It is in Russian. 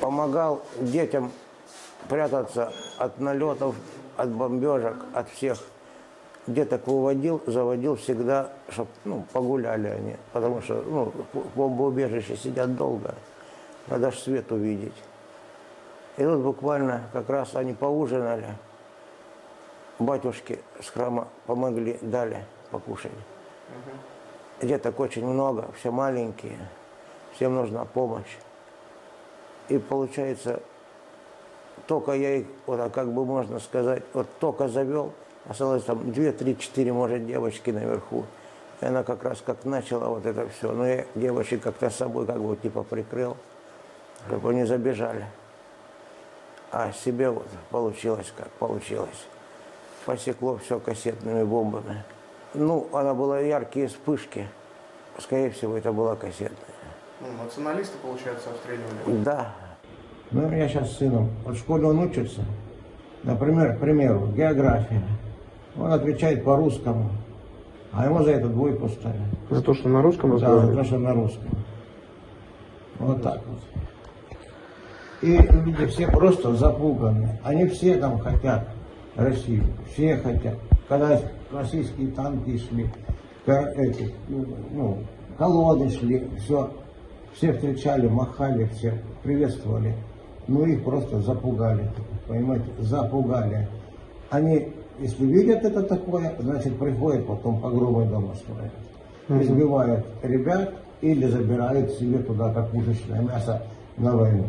Помогал детям прятаться от налетов, от бомбежек, от всех. Деток выводил, заводил всегда, чтобы ну, погуляли они. Потому что ну, в бомбоубежище сидят долго. Надо ж свет увидеть. И тут буквально как раз они поужинали. Батюшки с храма помогли, дали покушать. Деток очень много, все маленькие, всем нужна помощь. И получается, только я их, вот а как бы можно сказать, вот только завел, осталось там две, три, четыре, может, девочки наверху. И она как раз как начала вот это все. Но я девочек как-то с собой как бы типа прикрыл, чтобы они забежали. А себе вот получилось как получилось. Посекло все кассетными бомбами. Ну, она была яркие вспышки. Скорее всего, это была кассетная. Ну, националисты, получается, обстреливали. Да. Ну, у меня сейчас с сыном, вот в школе он учится, например, к примеру, география. Он отвечает по-русскому, а ему за это двойку ставят. За то, что на русском Да, за разговаривает? то, что на русском. Вот так вот. И люди все просто запуганы. Они все там хотят Россию. Все хотят. Когда российские танки шли, эти, ну, ну, колонны шли, все, все встречали, махали, все приветствовали. Ну их просто запугали, понимаете, запугали. Они, если видят это такое, значит приходят потом погромы дома строят. Избивают ребят или забирают себе туда как пушечное мясо на войну.